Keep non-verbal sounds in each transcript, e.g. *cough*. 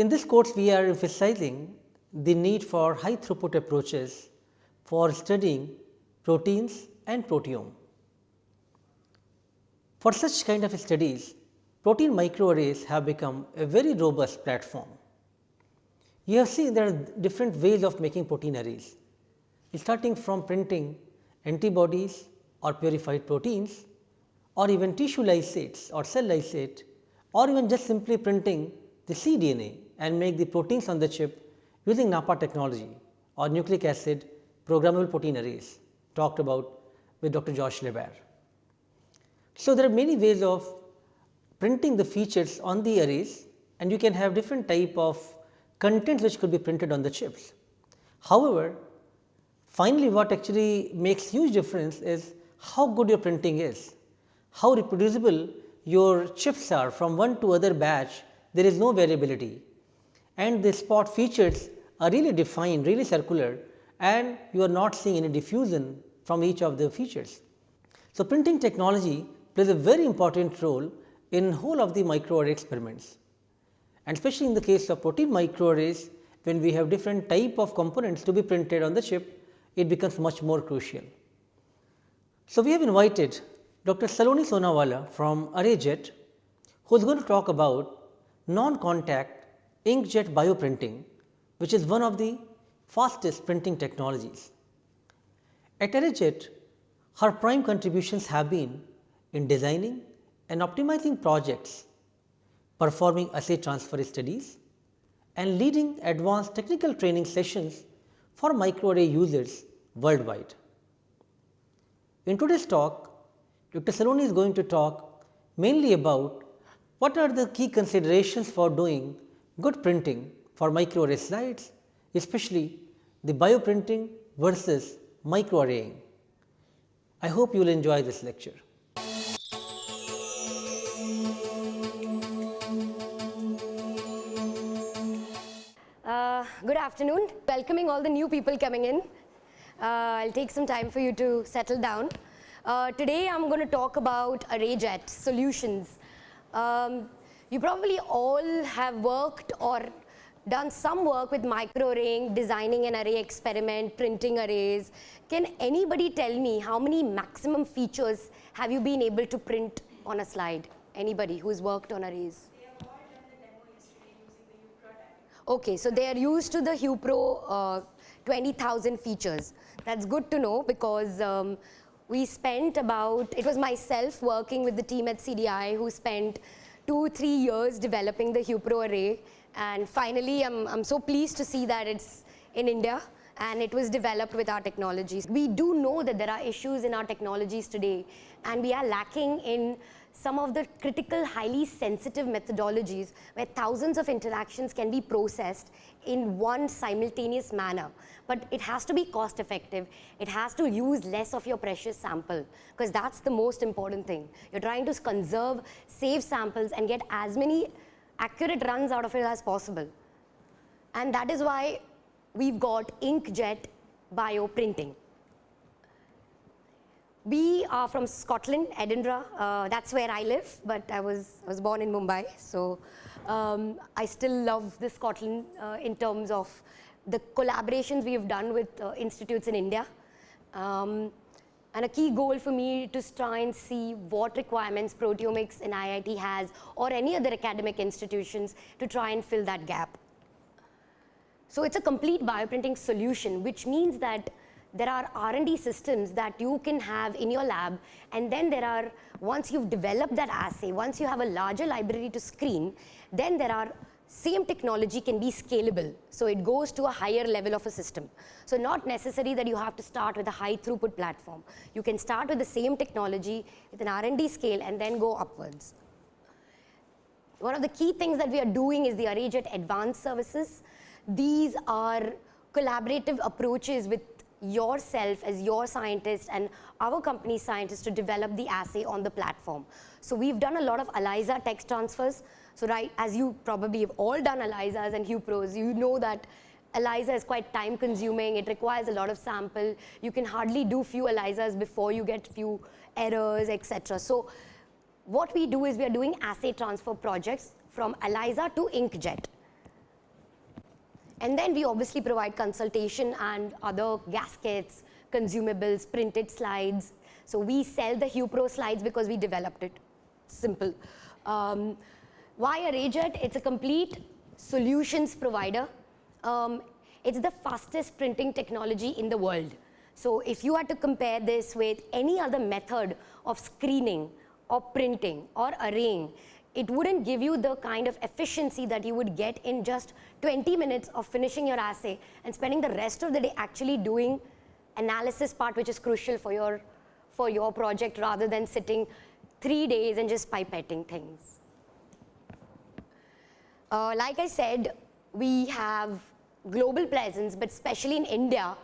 In this course, we are emphasizing the need for high throughput approaches for studying proteins and proteome. For such kind of studies, protein microarrays have become a very robust platform. You have seen there are different ways of making protein arrays, starting from printing antibodies or purified proteins or even tissue lysates or cell lysate or even just simply printing the cDNA and make the proteins on the chip using NAPPA technology or nucleic acid programmable protein arrays talked about with Dr. Josh LaBaer. So, there are many ways of printing the features on the arrays and you can have different type of contents which could be printed on the chips. However, finally what actually makes huge difference is how good your printing is, how reproducible your chips are from one to other batch there is no variability and the spot features are really defined really circular and you are not seeing any diffusion from each of the features. So, printing technology plays a very important role in whole of the microarray experiments and especially in the case of protein microarrays when we have different type of components to be printed on the chip it becomes much more crucial. So, we have invited Dr. Saloni Sonawala from ArrayJet who is going to talk about non-contact inkjet bioprinting which is one of the fastest printing technologies. At ArrayJet, her prime contributions have been in designing and optimizing projects, performing assay transfer studies and leading advanced technical training sessions for microarray users worldwide. In today's talk, Dr. Saloni is going to talk mainly about what are the key considerations for doing good printing for microarray slides, especially the bioprinting versus microarraying. I hope you will enjoy this lecture. Uh, good afternoon, welcoming all the new people coming in. Uh, I'll take some time for you to settle down. Uh, today I'm going to talk about ArrayJet solutions. Um, you probably all have worked or done some work with microarraying, designing an array experiment, printing arrays. Can anybody tell me how many maximum features have you been able to print on a slide? Anybody who's worked on arrays? Okay, so they are used to the HuProt uh, 20,000 features. That's good to know because um, we spent about, it was myself working with the team at CDI who spent two, three years developing the HuProt array and finally I'm, I'm so pleased to see that it's in India and it was developed with our technologies. We do know that there are issues in our technologies today and we are lacking in some of the critical highly sensitive methodologies where thousands of interactions can be processed in one simultaneous manner. But it has to be cost effective. It has to use less of your precious sample because that's the most important thing. You're trying to conserve, save samples and get as many accurate runs out of it as possible. And that is why we've got inkjet bioprinting. We are from Scotland, Edinburgh. Uh, that's where I live, but I was, I was born in Mumbai. So um, I still love the Scotland uh, in terms of the collaborations we have done with uh, institutes in India. Um, and a key goal for me to try and see what requirements proteomics in IIT has or any other academic institutions to try and fill that gap. So it's a complete bioprinting solution, which means that there are R&D systems that you can have in your lab and then there are, once you've developed that assay, once you have a larger library to screen, then there are same technology can be scalable. So it goes to a higher level of a system. So not necessary that you have to start with a high throughput platform. You can start with the same technology with an R&D scale and then go upwards. One of the key things that we are doing is the ArrayJet advanced services. These are collaborative approaches with yourself as your scientist and our company scientists to develop the assay on the platform. So we've done a lot of ELISA tech transfers. So right, as you probably have all done ELISAs and HuProts, you know that ELISA is quite time consuming, it requires a lot of sample, you can hardly do few ELISAs before you get few errors, etc. So what we do is we are doing assay transfer projects from ELISA to inkjet. And then we obviously provide consultation and other gaskets, consumables, printed slides. So we sell the HuProt slides because we developed it. Simple. Um, why ArrayJet? It's a complete solutions provider. Um, it's the fastest printing technology in the world. So if you had to compare this with any other method of screening or printing or arraying, it wouldn't give you the kind of efficiency that you would get in just 20 minutes of finishing your assay and spending the rest of the day actually doing analysis part which is crucial for your, for your project rather than sitting three days and just pipetting things. Uh, like I said, we have global presence, but especially in India,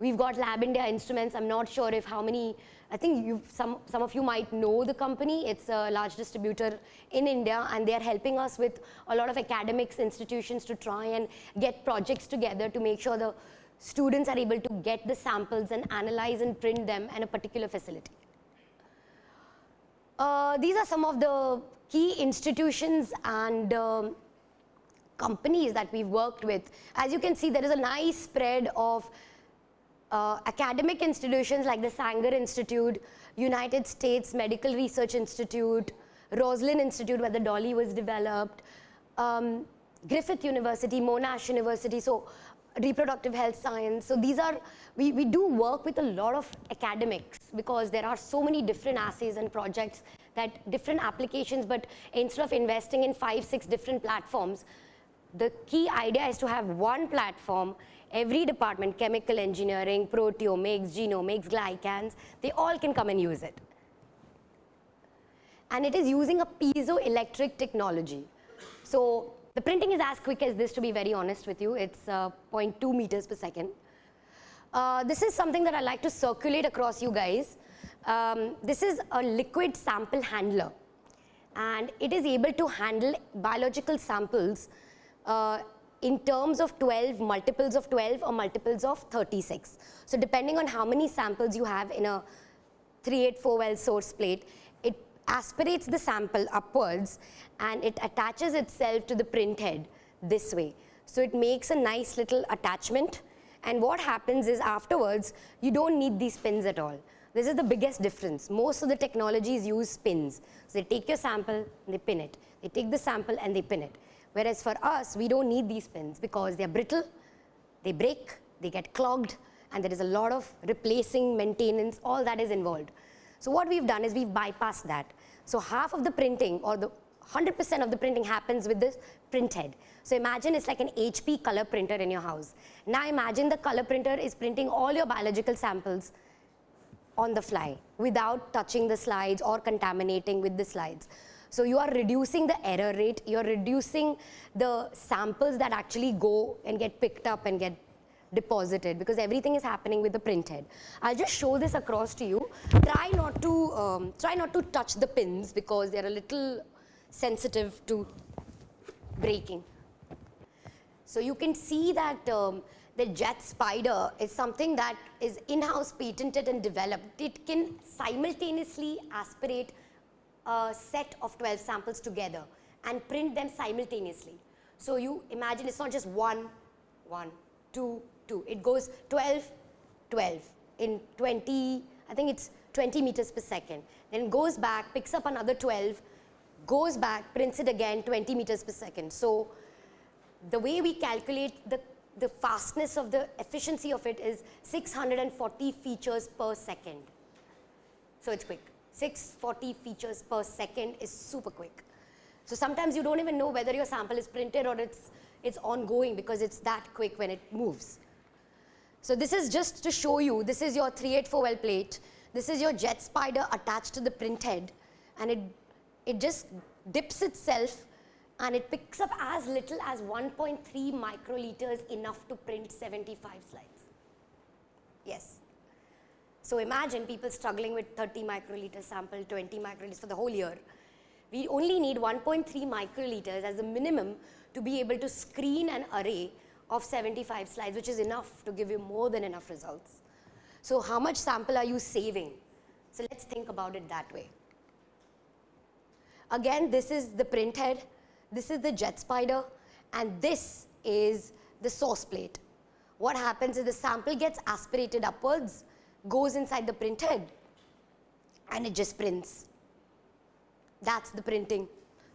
we've got Lab India Instruments. I'm not sure if how many, I think some, some of you might know the company. It's a large distributor in India, and they're helping us with a lot of academics, institutions to try and get projects together to make sure the students are able to get the samples and analyze and print them in a particular facility. Uh, these are some of the key institutions and um, companies that we've worked with. As you can see, there is a nice spread of uh, academic institutions like the Sanger Institute, United States Medical Research Institute, Roslin Institute where the dolly was developed, um, Griffith University, Monash University, so reproductive health science. So these are, we, we do work with a lot of academics because there are so many different assays and projects that different applications, but instead of investing in five, six different platforms, the key idea is to have one platform every department, chemical engineering, proteomics, genomics, glycans, they all can come and use it. And it is using a piezoelectric technology. So the printing is as quick as this to be very honest with you. It's uh, 0.2 meters per second. Uh, this is something that I like to circulate across you guys. Um, this is a liquid sample handler and it is able to handle biological samples uh, in terms of 12, multiples of 12 or multiples of 36. So depending on how many samples you have in a 384 well source plate, it aspirates the sample upwards and it attaches itself to the print head this way. So it makes a nice little attachment and what happens is afterwards, you don't need these pins at all. This is the biggest difference. Most of the technologies use pins. So they take your sample they pin it. They take the sample and they pin it. Whereas for us, we don't need these pins because they're brittle, they break, they get clogged, and there is a lot of replacing, maintenance, all that is involved. So what we've done is we've bypassed that. So half of the printing or the 100% of the printing happens with this print head. So imagine it's like an HP color printer in your house. Now imagine the color printer is printing all your biological samples on the fly without touching the slides or contaminating with the slides. So you are reducing the error rate, you're reducing the samples that actually go and get picked up and get deposited because everything is happening with the print head. I'll just show this across to you. Try not to, um, try not to touch the pins because they're a little sensitive to breaking. So you can see that um, the jet spider is something that is in-house patented and developed. It can simultaneously aspirate a set of 12 samples together and print them simultaneously. So you imagine it's not just one, one, two, two. It goes 12, 12 in 20, I think it's 20 meters per second. Then goes back, picks up another 12, goes back, prints it again 20 meters per second. So the way we calculate the, the fastness of the efficiency of it is 640 features per second. So it's quick. 640 features per second is super quick. So sometimes you don't even know whether your sample is printed or it's, it's ongoing because it's that quick when it moves. So this is just to show you, this is your 384 well plate. This is your jet spider attached to the print head and it, it just dips itself and it picks up as little as 1.3 microliters enough to print 75 slides. Yes. So imagine people struggling with 30 microliter sample, 20 microliters for the whole year. We only need 1.3 microliters as a minimum to be able to screen an array of 75 slides, which is enough to give you more than enough results. So how much sample are you saving? So let's think about it that way. Again, this is the print head, this is the jet spider, and this is the source plate. What happens is the sample gets aspirated upwards, goes inside the print head, and it just prints. That's the printing.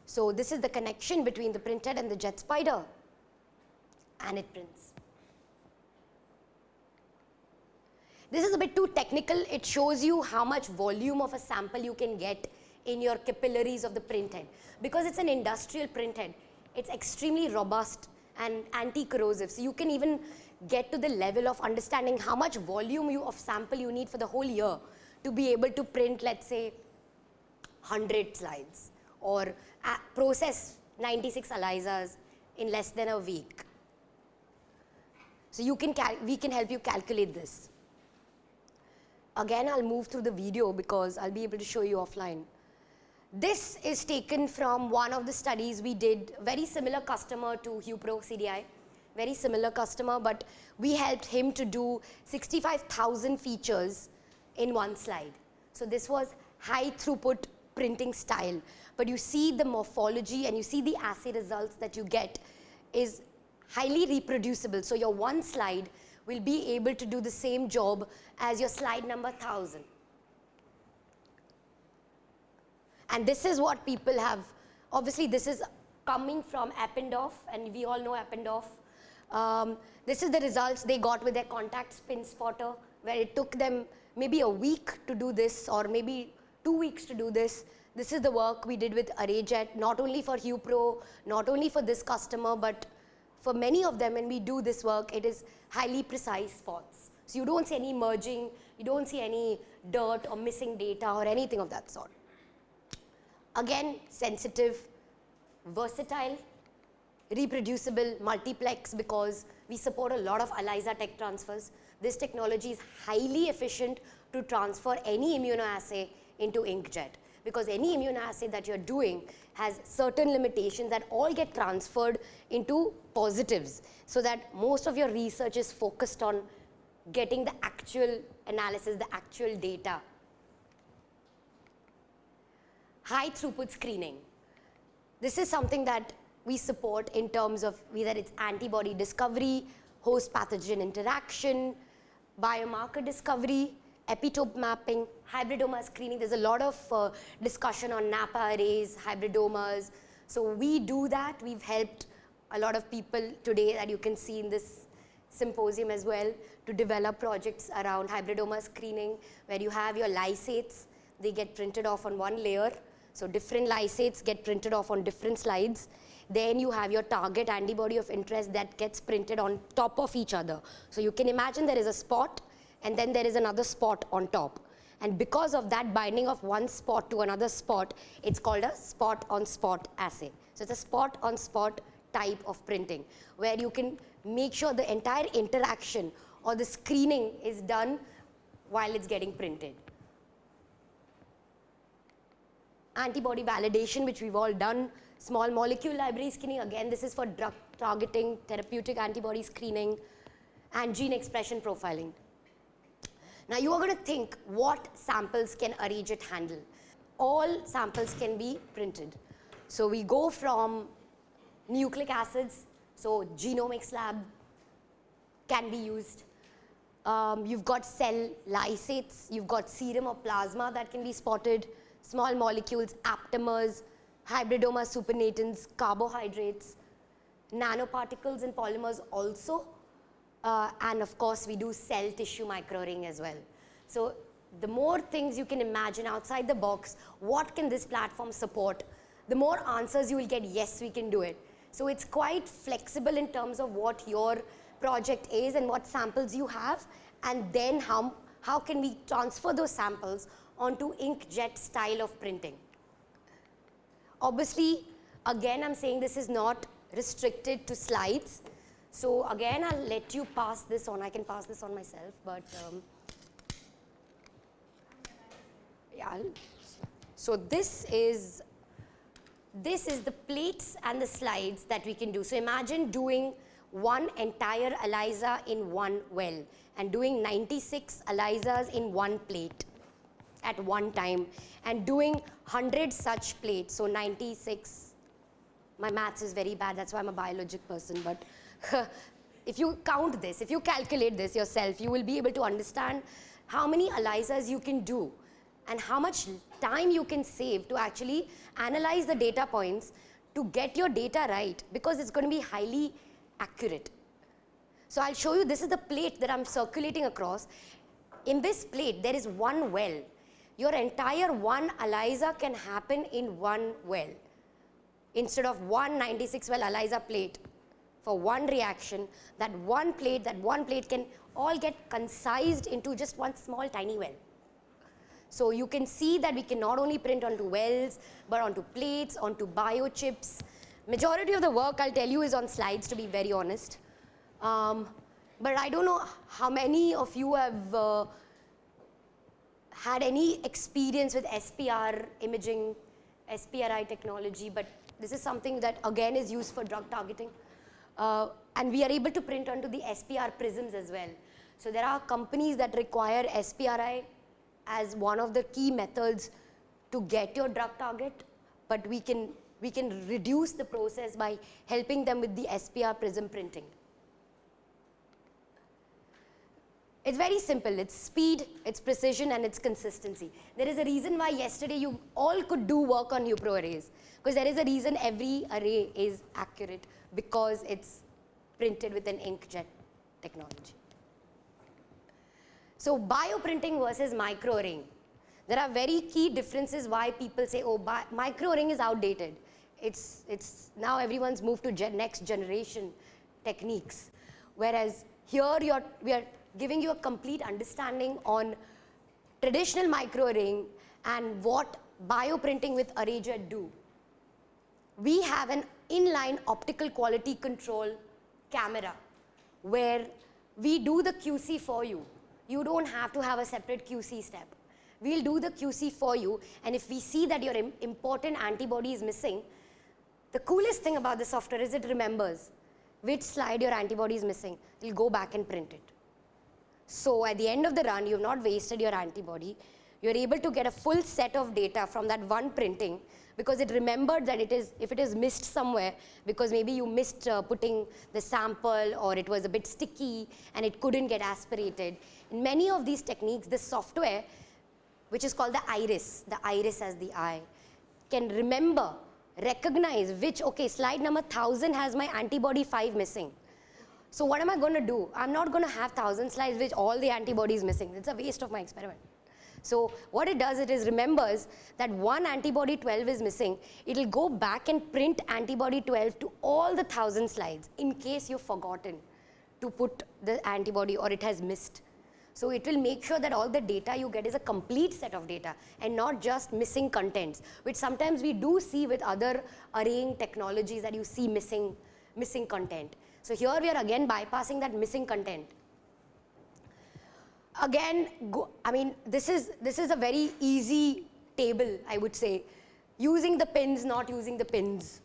So this is the connection between the print head and the jet spider and it prints. This is a bit too technical. It shows you how much volume of a sample you can get in your capillaries of the printhead. Because it's an industrial printhead, it's extremely robust and anti-corrosive. So you can even get to the level of understanding how much volume you of sample you need for the whole year to be able to print, let's say, 100 slides or uh, process 96 ELISAs in less than a week. So you can we can help you calculate this. Again, I'll move through the video because I'll be able to show you offline. This is taken from one of the studies we did, very similar customer to HuProt CDI, very similar customer, but we helped him to do 65,000 features in one slide. So this was high throughput printing style. But you see the morphology and you see the assay results that you get is highly reproducible. So your one slide will be able to do the same job as your slide number 1000. And this is what people have, obviously this is coming from Eppendorf and we all know Eppendorf. Um, this is the results they got with their contact spin spotter where it took them maybe a week to do this or maybe two weeks to do this. This is the work we did with ArrayJet, not only for HuProt, not only for this customer, but for many of them when we do this work, it is highly precise spots. So you don't see any merging, you don't see any dirt or missing data or anything of that sort. Again, sensitive, versatile, reproducible, multiplex because we support a lot of ELISA tech transfers. This technology is highly efficient to transfer any immunoassay into inkjet because any immunoassay that you're doing has certain limitations that all get transferred into positives so that most of your research is focused on getting the actual analysis, the actual data. High throughput screening. This is something that we support in terms of whether it's antibody discovery, host pathogen interaction, biomarker discovery, epitope mapping, hybridoma screening. There's a lot of uh, discussion on NAPPA arrays, hybridomas. So we do that. We've helped a lot of people today that you can see in this symposium as well to develop projects around hybridoma screening where you have your lysates. They get printed off on one layer. So different lysates get printed off on different slides. Then you have your target antibody of interest that gets printed on top of each other. So you can imagine there is a spot and then there is another spot on top. And because of that binding of one spot to another spot, it's called a spot on spot assay. So it's a spot on spot type of printing where you can make sure the entire interaction or the screening is done while it's getting printed. Antibody validation, which we've all done. Small molecule library screening, again, this is for drug targeting, therapeutic antibody screening, and gene expression profiling. Now you are going to think what samples can ArrayJet handle? All samples can be printed. So we go from nucleic acids, so genomics lab can be used. Um, you've got cell lysates, you've got serum or plasma that can be spotted, small molecules, aptamers, hybridoma supernatants, carbohydrates, nanoparticles and polymers also uh, and of course, we do cell tissue microarraying as well. So the more things you can imagine outside the box, what can this platform support, the more answers you will get, yes, we can do it. So it's quite flexible in terms of what your project is and what samples you have, and then how, how can we transfer those samples onto inkjet style of printing. Obviously, again, I'm saying this is not restricted to slides. So again, I'll let you pass this on. I can pass this on myself, but um, yeah. So this is this is the plates and the slides that we can do. So imagine doing one entire ELISA in one well and doing 96 ELISAs in one plate at one time and doing 100 such plates. So 96, my maths is very bad, that's why I'm a biologic person, but *laughs* if you count this, if you calculate this yourself, you will be able to understand how many ELISAs you can do and how much time you can save to actually analyze the data points to get your data right because it's going to be highly accurate. So I'll show you, this is the plate that I'm circulating across. In this plate, there is one well. Your entire one ELISA can happen in one well instead of one 96 well ELISA plate for one reaction, that one plate, that one plate can all get concised into just one small tiny well. So you can see that we can not only print onto wells, but onto plates, onto biochips. Majority of the work I'll tell you is on slides to be very honest. Um, but I don't know how many of you have uh, had any experience with SPR imaging, SPRI technology, but this is something that again is used for drug targeting. Uh, and we are able to print onto the SPR prisms as well. So there are companies that require SPRI as one of the key methods to get your drug target, but we can, we can reduce the process by helping them with the SPR prism printing. It's very simple. It's speed, it's precision, and it's consistency. There is a reason why yesterday you all could do work on HuProt arrays. Because there is a reason every array is accurate because it's printed with an inkjet technology. So bioprinting versus microarraying. There are very key differences why people say, oh, microarraying is outdated. It's, it's now everyone's moved to gen next generation techniques. Whereas here we are giving you a complete understanding on traditional microarraying and what bioprinting with ArrayJet do. We have an inline optical quality control camera where we do the QC for you. You don't have to have a separate QC step. We'll do the QC for you and if we see that your important antibody is missing, the coolest thing about the software is it remembers which slide your antibody is missing. It'll go back and print it. So at the end of the run, you've not wasted your antibody. You're able to get a full set of data from that one printing because it remembered that it is, if it is missed somewhere, because maybe you missed uh, putting the sample or it was a bit sticky and it couldn't get aspirated. In many of these techniques, the software, which is called the iris, the iris as the eye, can remember, recognize which, okay, slide number 1000 has my antibody 5 missing. So what am I going to do? I'm not going to have 1000 slides which all the antibodies missing. It's a waste of my experiment. So what it does, it is remembers that one antibody 12 is missing. It'll go back and print antibody 12 to all the 1000 slides in case you've forgotten to put the antibody or it has missed. So it will make sure that all the data you get is a complete set of data and not just missing contents, which sometimes we do see with other arraying technologies that you see missing, missing content. So here we are again bypassing that missing content again, go, I mean, this is, this is a very easy table, I would say. Using the pins, not using the pins.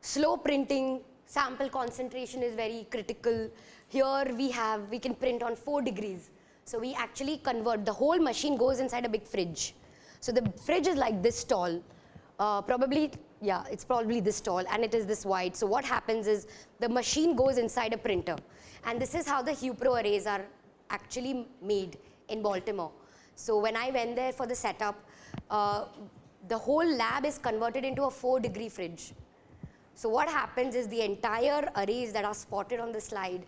Slow printing, sample concentration is very critical. Here we have, we can print on 4 degrees. So we actually convert, the whole machine goes inside a big fridge. So the fridge is like this tall, uh, probably, yeah, it's probably this tall and it is this wide. So what happens is the machine goes inside a printer. And this is how the HuProt arrays are actually made in Baltimore. So when I went there for the setup, uh, the whole lab is converted into a 4 degree fridge. So what happens is the entire arrays that are spotted on the slide,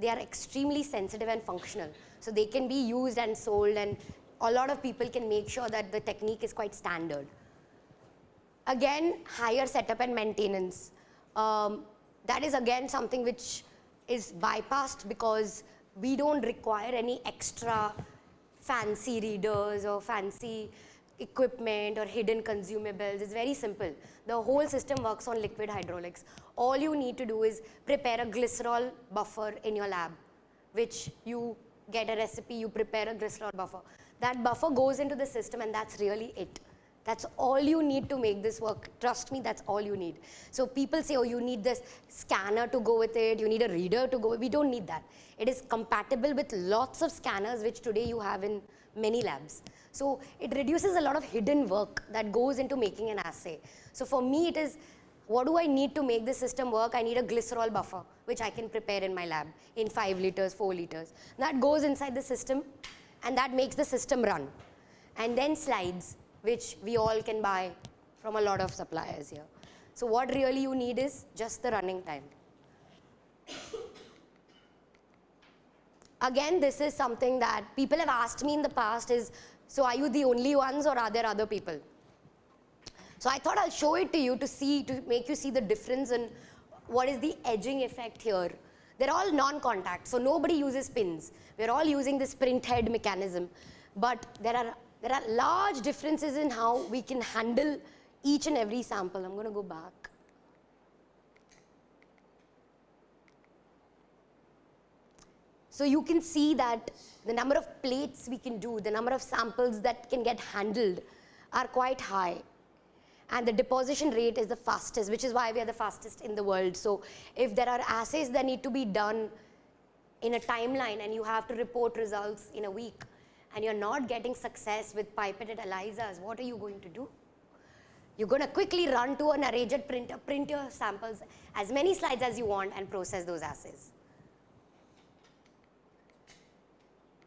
they are extremely sensitive and functional. So they can be used and sold and a lot of people can make sure that the technique is quite standard. Again, higher setup and maintenance. Um, that is again something which is bypassed because we don't require any extra fancy readers or fancy equipment or hidden consumables. It's very simple. The whole system works on liquid hydraulics. All you need to do is prepare a glycerol buffer in your lab, which you get a recipe, you prepare a glycerol buffer. That buffer goes into the system and that's really it. That's all you need to make this work. Trust me, that's all you need. So people say, oh, you need this scanner to go with it, you need a reader to go. We don't need that. It is compatible with lots of scanners, which today you have in many labs. So it reduces a lot of hidden work that goes into making an assay. So for me, it is what do I need to make the system work? I need a glycerol buffer, which I can prepare in my lab in 5 liters, 4 liters. That goes inside the system and that makes the system run. And then slides, which we all can buy from a lot of suppliers here. So what really you need is just the running time. Again, this is something that people have asked me in the past is, so are you the only ones or are there other people? So I thought I'll show it to you to see, to make you see the difference in what is the edging effect here. They're all non-contact, so nobody uses pins. We're all using this print head mechanism. But there are, there are large differences in how we can handle each and every sample. I'm going to go back. So you can see that the number of plates we can do, the number of samples that can get handled are quite high and the deposition rate is the fastest, which is why we are the fastest in the world. So if there are assays that need to be done in a timeline and you have to report results in a week and you're not getting success with pipetted ELISAs, what are you going to do? You're going to quickly run to an arrayjet printer, print your samples, as many slides as you want and process those assays.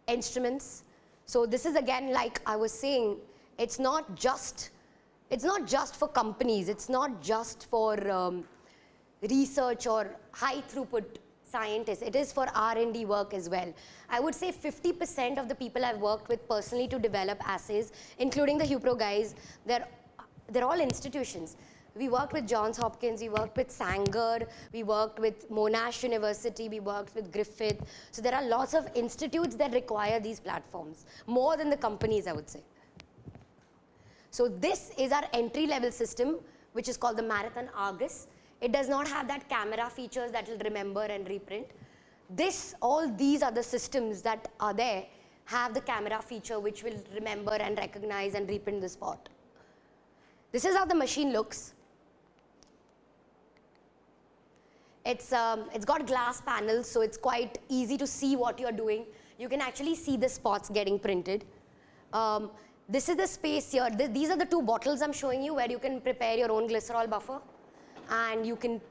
Instruments. So this is again like I was saying, it's not just it's not just for companies, it's not just for um, research or high throughput scientists, it is for R&D work as well. I would say 50% of the people I've worked with personally to develop assays, including the HuProt guys, they're, they're all institutions. We worked with Johns Hopkins, we worked with Sanger, we worked with Monash University, we worked with Griffith. So there are lots of institutes that require these platforms, more than the companies I would say. So this is our entry level system, which is called the Marathon Argus. It does not have that camera features that will remember and reprint. This, all these other systems that are there have the camera feature which will remember and recognize and reprint the spot. This is how the machine looks. It's, um, it's got glass panels, so it's quite easy to see what you're doing. You can actually see the spots getting printed. Um, this is the space here. This, these are the two bottles I'm showing you where you can prepare your own glycerol buffer and you can,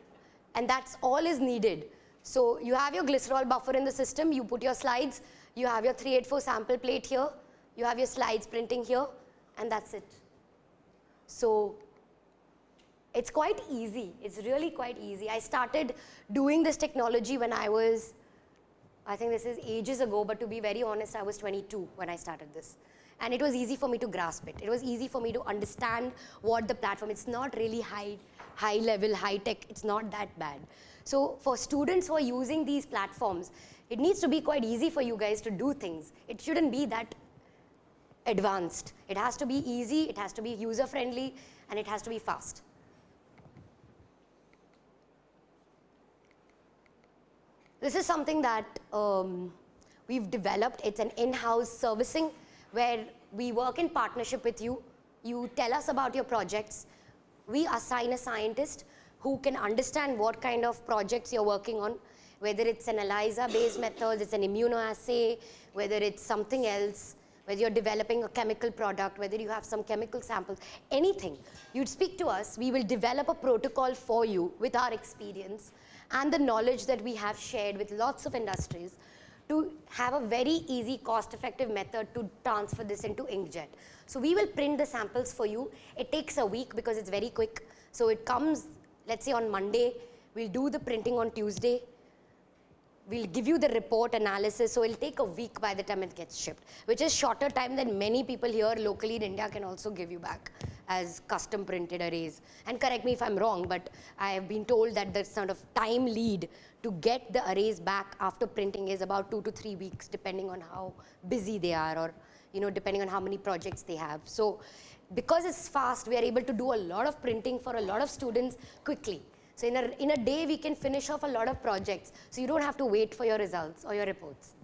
and that's all is needed. So you have your glycerol buffer in the system, you put your slides, you have your 384 sample plate here, you have your slides printing here, and that's it. So it's quite easy. It's really quite easy. I started doing this technology when I was, I think this is ages ago, but to be very honest, I was 22 when I started this and it was easy for me to grasp it. It was easy for me to understand what the platform, it's not really high, high level, high tech, it's not that bad. So for students who are using these platforms, it needs to be quite easy for you guys to do things. It shouldn't be that advanced. It has to be easy, it has to be user friendly, and it has to be fast. This is something that um, we've developed. It's an in-house servicing where we work in partnership with you. You tell us about your projects. We assign a scientist who can understand what kind of projects you're working on, whether it's an ELISA-based method, it's an immunoassay, whether it's something else, whether you're developing a chemical product, whether you have some chemical samples, anything. You'd speak to us, we will develop a protocol for you with our experience and the knowledge that we have shared with lots of industries to have a very easy cost effective method to transfer this into inkjet. So we will print the samples for you. It takes a week because it's very quick. So it comes, let's say on Monday, we'll do the printing on Tuesday, we'll give you the report analysis, so it'll take a week by the time it gets shipped, which is shorter time than many people here locally in India can also give you back as custom printed arrays. And correct me if I'm wrong, but I have been told that the sort of time lead to get the arrays back after printing is about two to three weeks, depending on how busy they are or you know, depending on how many projects they have. So because it's fast, we are able to do a lot of printing for a lot of students quickly. So in a, in a day, we can finish off a lot of projects. So you don't have to wait for your results or your reports.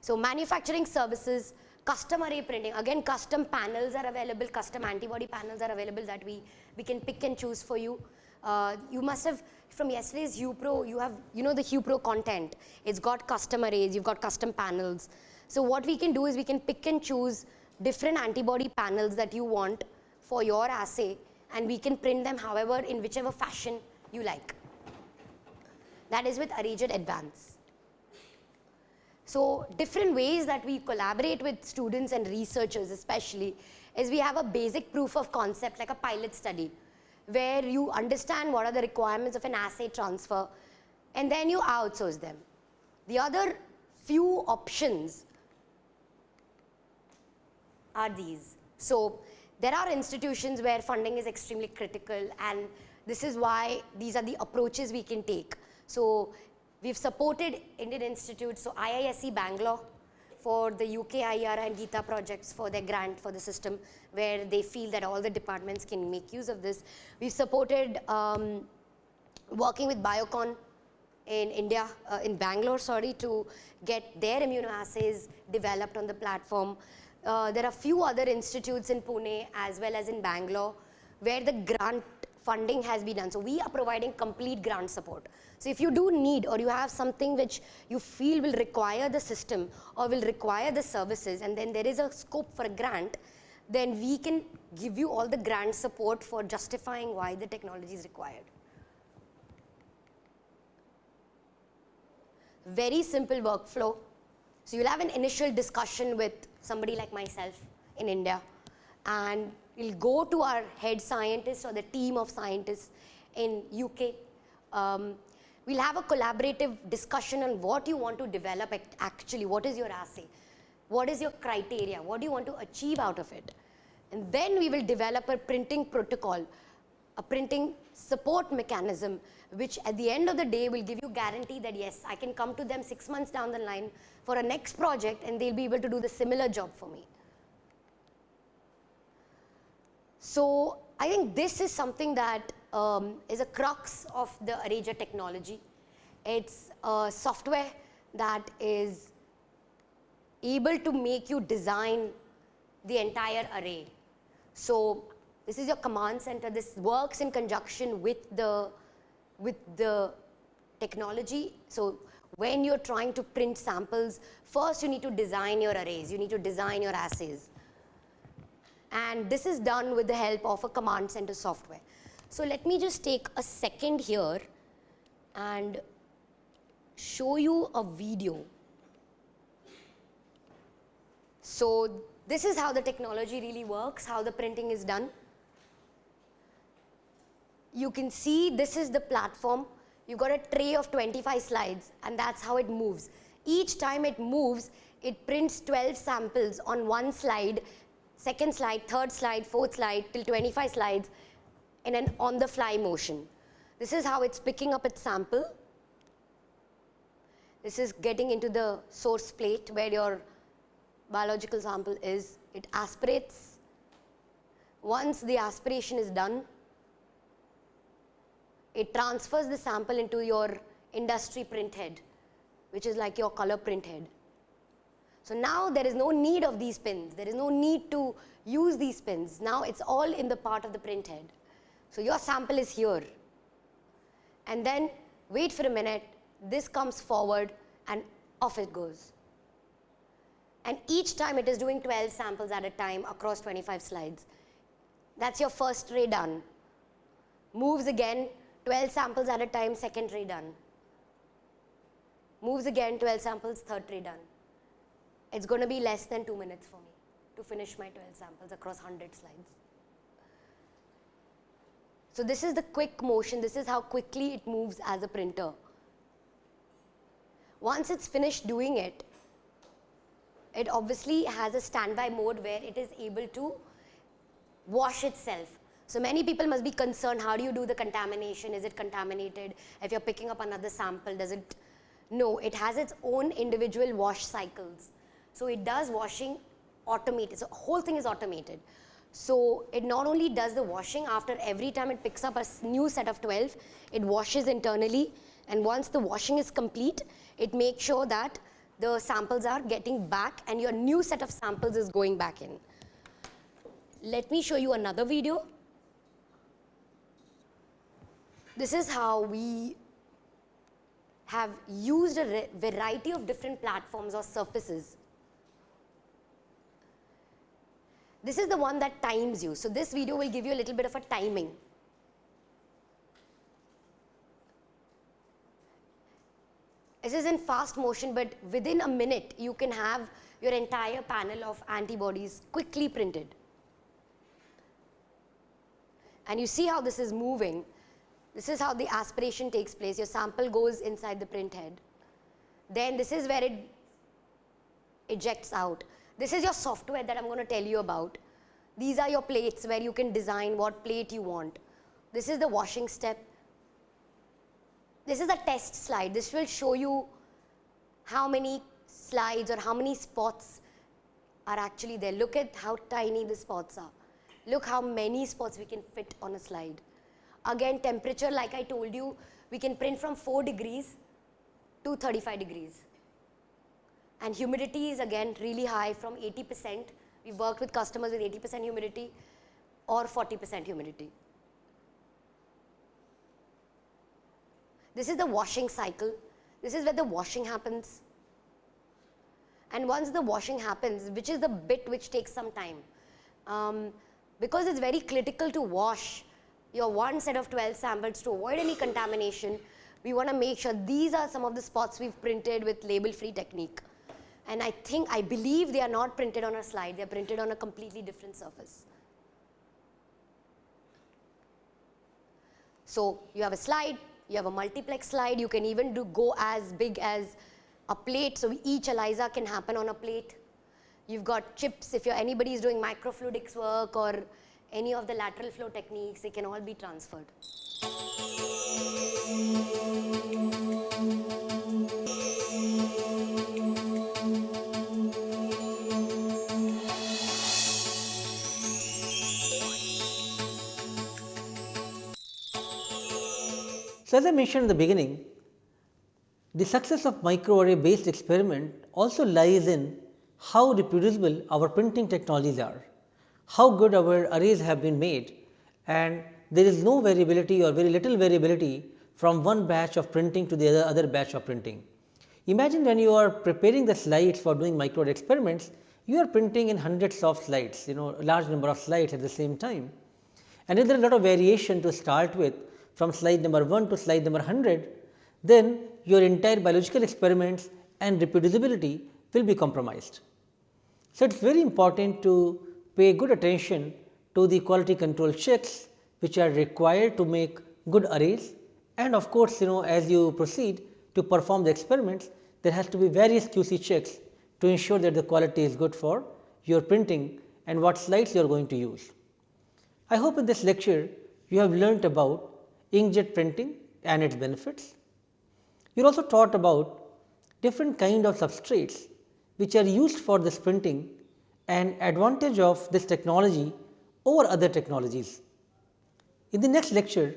So manufacturing services, custom array printing. Again, custom panels are available, custom antibody panels are available that we, we can pick and choose for you. Uh, you must have, from yesterday's HuProt, you have, you know the HuProt content. It's got custom arrays, you've got custom panels. So what we can do is we can pick and choose different antibody panels that you want for your assay and we can print them however in whichever fashion you like. That is with ArrayJet Advance. So different ways that we collaborate with students and researchers especially is we have a basic proof of concept like a pilot study where you understand what are the requirements of an assay transfer and then you outsource them. The other few options are these. So there are institutions where funding is extremely critical and this is why these are the approaches we can take. So we've supported Indian institutes, so IISc Bangalore for the UK IERA and GITA projects for their grant for the system where they feel that all the departments can make use of this. We've supported um, working with Biocon in India, uh, in Bangalore, sorry, to get their immunoassays developed on the platform. Uh, there are few other institutes in Pune as well as in Bangalore where the grant funding has been done. So we are providing complete grant support. So if you do need or you have something which you feel will require the system or will require the services and then there is a scope for a grant, then we can give you all the grant support for justifying why the technology is required. Very simple workflow. So you'll have an initial discussion with somebody like myself in India and we'll go to our head scientists or the team of scientists in UK. Um, we'll have a collaborative discussion on what you want to develop actually, what is your assay, what is your criteria, what do you want to achieve out of it. And then we will develop a printing protocol, a printing support mechanism which at the end of the day will give you guarantee that yes, I can come to them six months down the line for a next project and they'll be able to do the similar job for me. So I think this is something that um, is a crux of the ArrayJet technology. It's a software that is able to make you design the entire array. So this is your command center. This works in conjunction with the with the technology. So when you're trying to print samples, first you need to design your arrays, you need to design your assays. And this is done with the help of a command center software. So let me just take a second here and show you a video. So this is how the technology really works, how the printing is done you can see this is the platform. You got a tray of 25 slides and that's how it moves. Each time it moves, it prints 12 samples on one slide, second slide, third slide, fourth slide till 25 slides in an on the fly motion. This is how it's picking up its sample. This is getting into the source plate where your biological sample is. It aspirates. Once the aspiration is done, it transfers the sample into your industry print head, which is like your color print head. So now there is no need of these pins. There is no need to use these pins. Now it's all in the part of the print head. So your sample is here. And then wait for a minute, this comes forward and off it goes. And each time it is doing 12 samples at a time across 25 slides. That's your first ray done. Moves again 12 samples at a time, second tray done. Moves again, 12 samples, third tray done. It's going to be less than two minutes for me to finish my 12 samples across 100 slides. So this is the quick motion, this is how quickly it moves as a printer. Once it's finished doing it, it obviously has a standby mode where it is able to wash itself. So many people must be concerned, how do you do the contamination? Is it contaminated? If you're picking up another sample, does it? No, it has its own individual wash cycles. So it does washing automated. So whole thing is automated. So it not only does the washing after every time it picks up a new set of 12, it washes internally and once the washing is complete, it makes sure that the samples are getting back and your new set of samples is going back in. Let me show you another video. This is how we have used a variety of different platforms or surfaces. This is the one that times you. So, this video will give you a little bit of a timing. This is in fast motion, but within a minute, you can have your entire panel of antibodies quickly printed. And you see how this is moving. This is how the aspiration takes place. Your sample goes inside the print head. Then this is where it ejects out. This is your software that I'm going to tell you about. These are your plates where you can design what plate you want. This is the washing step. This is a test slide. This will show you how many slides or how many spots are actually there. Look at how tiny the spots are. Look how many spots we can fit on a slide. Again, temperature, like I told you, we can print from 4 degrees to 35 degrees. And humidity is again really high from 80%. We've worked with customers with 80% humidity or 40% humidity. This is the washing cycle. This is where the washing happens. And once the washing happens, which is the bit which takes some time, um, because it's very critical to wash your one set of 12 samples to avoid any contamination, we want to make sure these are some of the spots we've printed with label free technique. And I think, I believe they are not printed on a slide, they're printed on a completely different surface. So, you have a slide, you have a multiplex slide, you can even do go as big as a plate. So, each ELISA can happen on a plate. You've got chips, if you're anybody is doing microfluidics work or any of the lateral flow techniques, they can all be transferred. So, as I mentioned in the beginning, the success of microarray based experiment also lies in how reproducible our printing technologies are, how good our arrays have been made and there is no variability or very little variability from one batch of printing to the other, other batch of printing. Imagine when you are preparing the slides for doing microarray experiments, you are printing in hundreds of slides, you know large number of slides at the same time. And if there is a lot of variation to start with from slide number 1 to slide number 100, then your entire biological experiments and reproducibility will be compromised. So, it is very important to pay good attention to the quality control checks which are required to make good arrays and of course, you know as you proceed to perform the experiments there has to be various QC checks to ensure that the quality is good for your printing and what slides you are going to use. I hope in this lecture you have learnt about inkjet printing and its benefits. You are also taught about different kind of substrates which are used for this printing and advantage of this technology over other technologies. In the next lecture,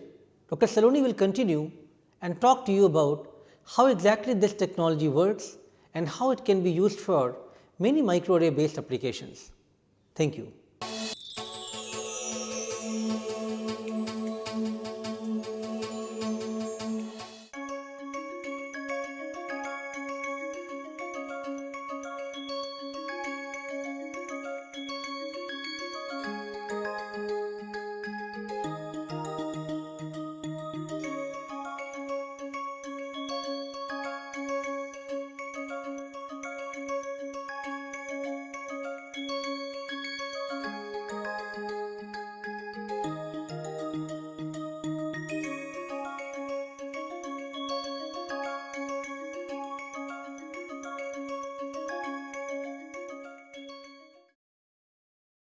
Dr. Saloni will continue and talk to you about how exactly this technology works and how it can be used for many microarray based applications. Thank you.